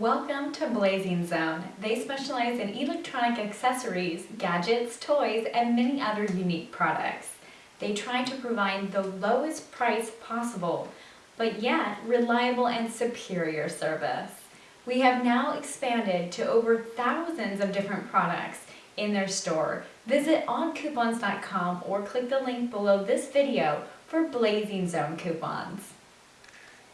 Welcome to Blazing Zone. They specialize in electronic accessories, gadgets, toys, and many other unique products. They try to provide the lowest price possible, but yet reliable and superior service. We have now expanded to over thousands of different products in their store. Visit oncoupons.com or click the link below this video for Blazing Zone coupons.